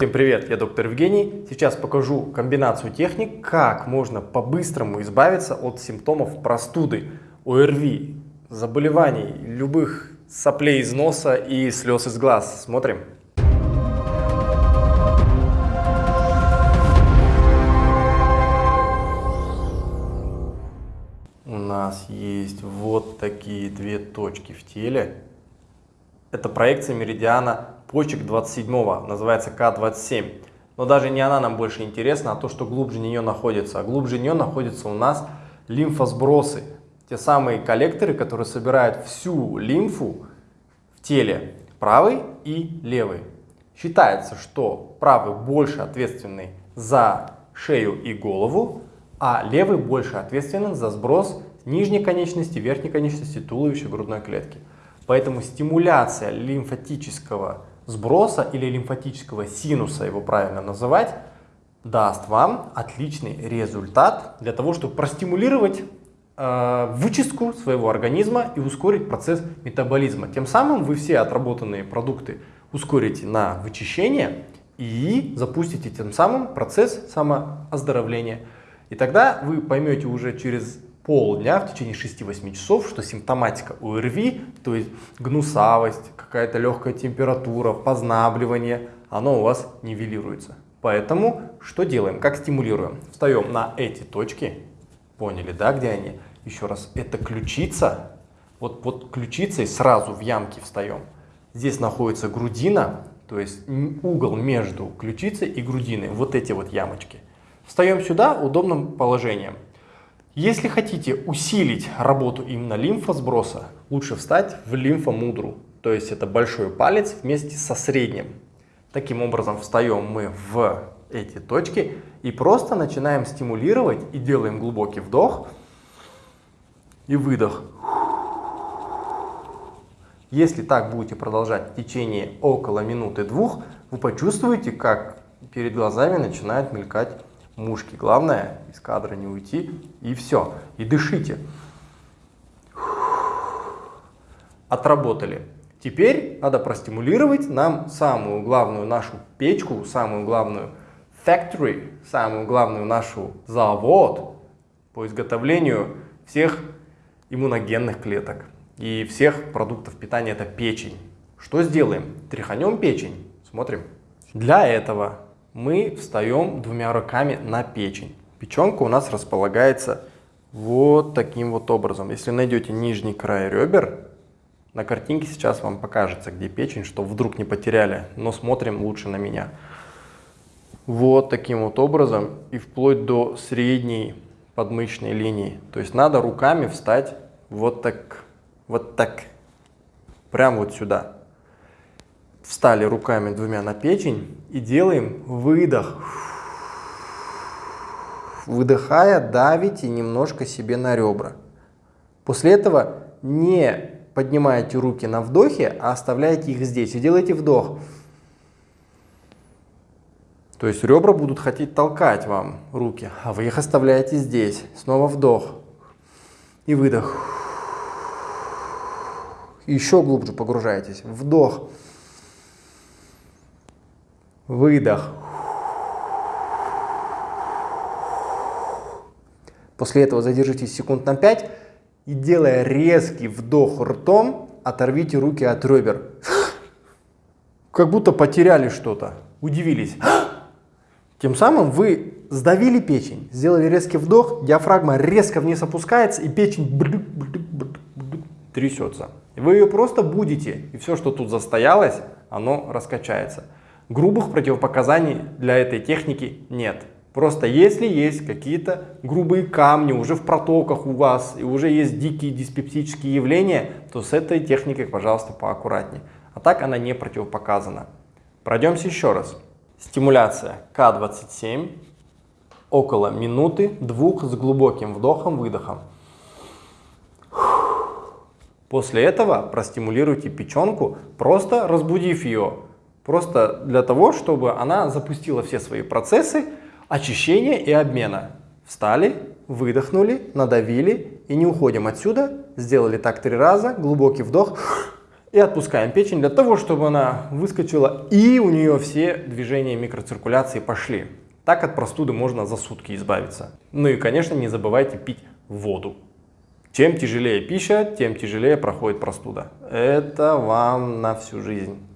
Всем привет, я доктор Евгений. Сейчас покажу комбинацию техник, как можно по-быстрому избавиться от симптомов простуды, ОРВИ, заболеваний, любых соплей из носа и слез из глаз. Смотрим. У нас есть вот такие две точки в теле. Это проекция меридиана почек 27, называется К27. Но даже не она нам больше интересна, а то, что глубже нее находится. А глубже нее находятся у нас лимфосбросы. Те самые коллекторы, которые собирают всю лимфу в теле, правый и левый. Считается, что правый больше ответственный за шею и голову, а левый больше ответственен за сброс нижней конечности, верхней конечности, туловища, грудной клетки. Поэтому стимуляция лимфатического сброса или лимфатического синуса, его правильно называть, даст вам отличный результат для того, чтобы простимулировать э, вычистку своего организма и ускорить процесс метаболизма. Тем самым вы все отработанные продукты ускорите на вычищение и запустите тем самым процесс самооздоровления. И тогда вы поймете уже через полдня, в течение 6-8 часов, что симптоматика ОРВИ, то есть гнусавость, какая-то легкая температура, познабливание, оно у вас нивелируется. Поэтому что делаем? Как стимулируем? Встаем на эти точки. Поняли, да, где они? Еще раз, это ключица. Вот под ключицей сразу в ямке встаем. Здесь находится грудина, то есть угол между ключицей и грудиной. Вот эти вот ямочки. Встаем сюда удобным положением. Если хотите усилить работу именно лимфосброса, лучше встать в лимфомудру, то есть это большой палец вместе со средним. Таким образом встаем мы в эти точки и просто начинаем стимулировать и делаем глубокий вдох и выдох. Если так будете продолжать в течение около минуты-двух, вы почувствуете, как перед глазами начинает мелькать мушки. Главное из кадра не уйти и все. И дышите. Отработали. Теперь надо простимулировать нам самую главную нашу печку, самую главную factory, самую главную нашу завод по изготовлению всех иммуногенных клеток и всех продуктов питания, это печень. Что сделаем? Тряханем печень, смотрим. Для этого мы встаем двумя руками на печень. Печенка у нас располагается вот таким вот образом. Если найдете нижний край ребер, на картинке сейчас вам покажется, где печень, чтобы вдруг не потеряли, но смотрим лучше на меня. Вот таким вот образом и вплоть до средней подмышечной линии. То есть надо руками встать вот так, вот так, прям вот сюда встали руками двумя на печень и делаем выдох. Выдыхая, давите немножко себе на ребра. После этого не поднимаете руки на вдохе, а оставляете их здесь и делаете вдох. То есть ребра будут хотеть толкать вам руки, а вы их оставляете здесь. Снова вдох и выдох. Еще глубже погружаетесь. Вдох. Выдох. После этого задержитесь секунд на 5 и делая резкий вдох ртом, оторвите руки от ребер. Как будто потеряли что-то, удивились. Тем самым вы сдавили печень, сделали резкий вдох, диафрагма резко вниз опускается и печень трясется. Вы ее просто будете, и все, что тут застоялось, оно раскачается. Грубых противопоказаний для этой техники нет. Просто если есть какие-то грубые камни уже в протоках у вас и уже есть дикие диспептические явления, то с этой техникой, пожалуйста, поаккуратнее. А так она не противопоказана. Пройдемся еще раз. Стимуляция К27 около минуты, двух с глубоким вдохом-выдохом. После этого простимулируйте печенку, просто разбудив ее Просто для того, чтобы она запустила все свои процессы очищения и обмена. Встали, выдохнули, надавили и не уходим отсюда. Сделали так три раза, глубокий вдох И отпускаем печень для того, чтобы она выскочила и у нее все движения микроциркуляции пошли. Так от простуды можно за сутки избавиться. Ну и, конечно, не забывайте пить воду. Чем тяжелее пища, тем тяжелее проходит простуда. Это вам на всю жизнь.